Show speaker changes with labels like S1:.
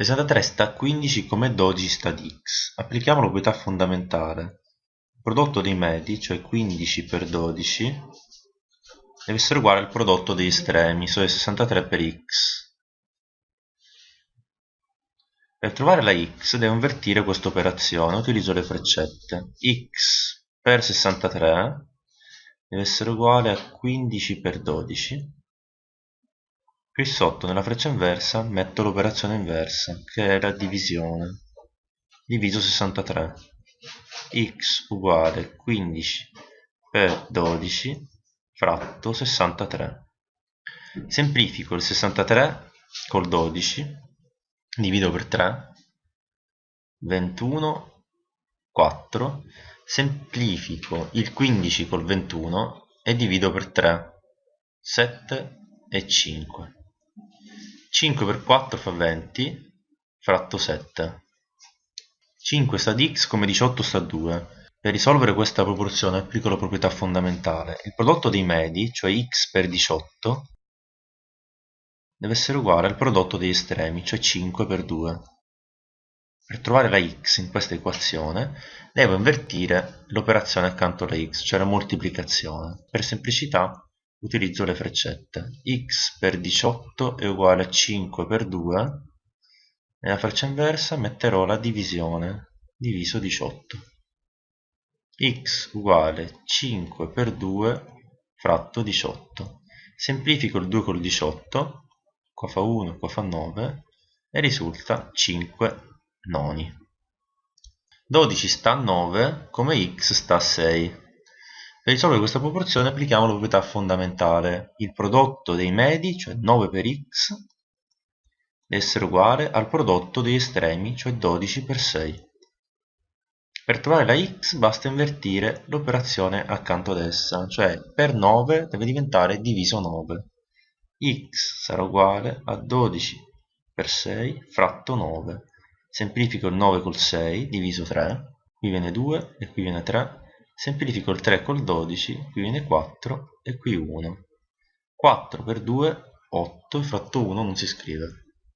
S1: 63 sta a 15 come 12 sta ad x. Applichiamo la proprietà fondamentale. Il prodotto dei medi, cioè 15 per 12, deve essere uguale al prodotto degli estremi, cioè 63 per x. Per trovare la x devo invertire questa operazione, utilizzo le freccette. x per 63 deve essere uguale a 15 per 12 Qui sotto nella freccia inversa metto l'operazione inversa, che è la divisione, diviso 63. x uguale 15 per 12 fratto 63. Semplifico il 63 col 12, divido per 3, 21, 4, semplifico il 15 col 21 e divido per 3, 7 e 5. 5 per 4 fa 20 fratto 7 5 sta di x come 18 sta a 2 per risolvere questa proporzione applico la proprietà fondamentale. Il prodotto dei medi cioè x per 18 deve essere uguale al prodotto degli estremi cioè 5 per 2 per trovare la x in questa equazione devo invertire l'operazione accanto alla x cioè la moltiplicazione. Per semplicità utilizzo le freccette. X per 18 è uguale a 5 per 2 nella freccia inversa metterò la divisione diviso 18 x uguale 5 per 2 fratto 18 semplifico il 2 col 18 qua fa 1, qua fa 9 e risulta 5 noni. 12 sta a 9 come x sta a 6 per risolvere questa proporzione applichiamo la proprietà fondamentale. Il prodotto dei medi, cioè 9 per x, deve essere uguale al prodotto degli estremi, cioè 12 per 6. Per trovare la x basta invertire l'operazione accanto ad essa, cioè per 9 deve diventare diviso 9. x sarà uguale a 12 per 6 fratto 9. Semplifico il 9 col 6, diviso 3, qui viene 2 e qui viene 3, semplifico il 3 col 12 qui viene 4 e qui 1 4 per 2 8 fratto 1 non si scrive